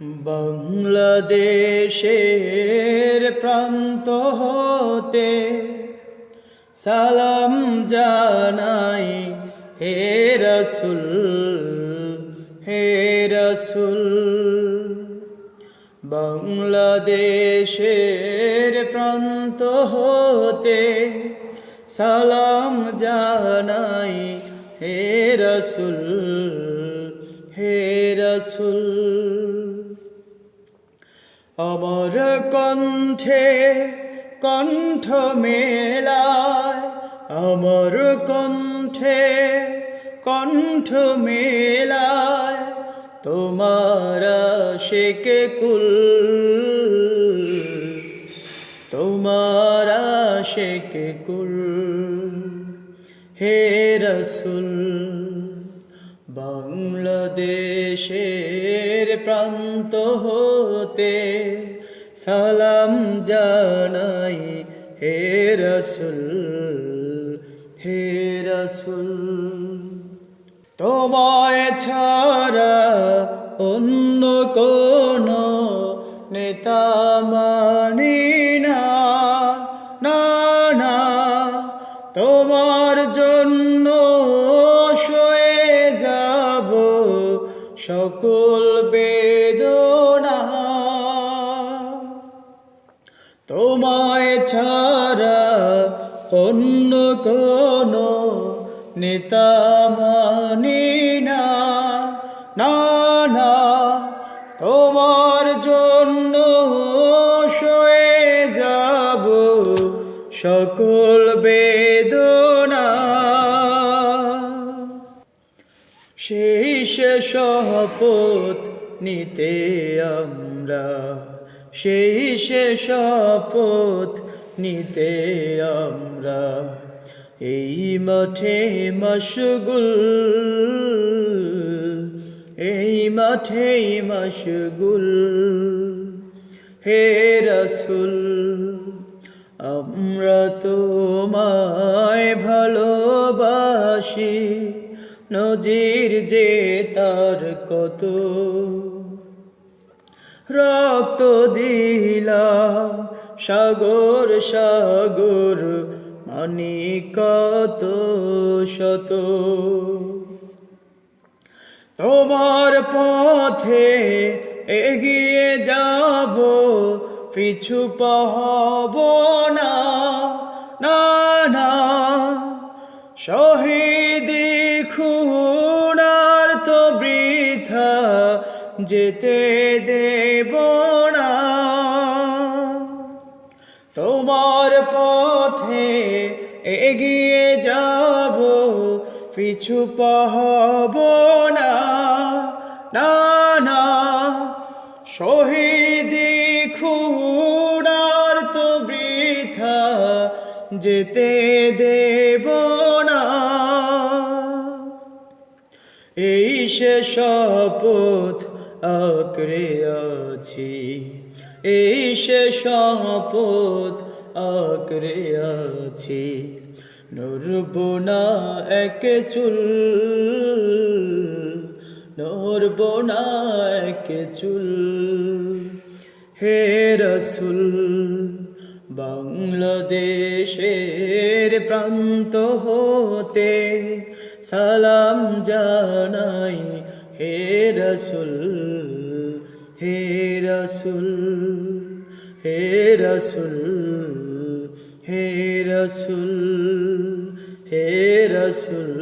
বাংলাদেশের প্রান্ত হতে সালাম জানাই, হে রসুল হে রসুল। বাংলাদেশের প্রান্ত হতে সালাম জানাই, হে রসুল হে রসুল। অমর কণ্ঠে কণ্ঠ মেলায়, অমর কণ্ঠে কণ্ঠ মেলায়, তোমার শেকে কুল, তোমার শেকে কুল। হে রসুল বাংলাদেশের প্রান্ত হতে সালাম জানাই হে রসুল হে রসুল। তোমায় ছাড়া অন্য কোন নেতা মানি সকল বেদনা তোমায় ছাড়া অন্য কোন নেতা মানি না না, তোমার জন্য সয়ে যাব সকল বেদনা। সেই সে শপথ নিতে আমরা। সেই সে শপথ নিতে আমরা। এই মাঠে মশগুল, এই মাঠে মশগুল। হে রসুল, আমরা তোমায় ভালোবাসি। নজির যে তার কত। রক্ত দিলাম সাগর সাগর মানি কত শত। তোমার পথে এগিয়ে যাব, পিছু পাহব না না শহীদি যেতে দেব না। তোমার পথে এগিয়ে যাব, পিছু পাহব না। না শহীদি খুনার তো বৃথা যেতে দেব না। এই সে শপথ আঁকড়ে আছি। এই সে শপথ আঁকড়ে আছি। নরব না এক চুল নরব না এক চুল। হে রসুল, বাংলাদেশের প্রান্ত হতে সালাম জানাই হে রসুল হে রসুল হে রসুল হে রসুল হে রসুল।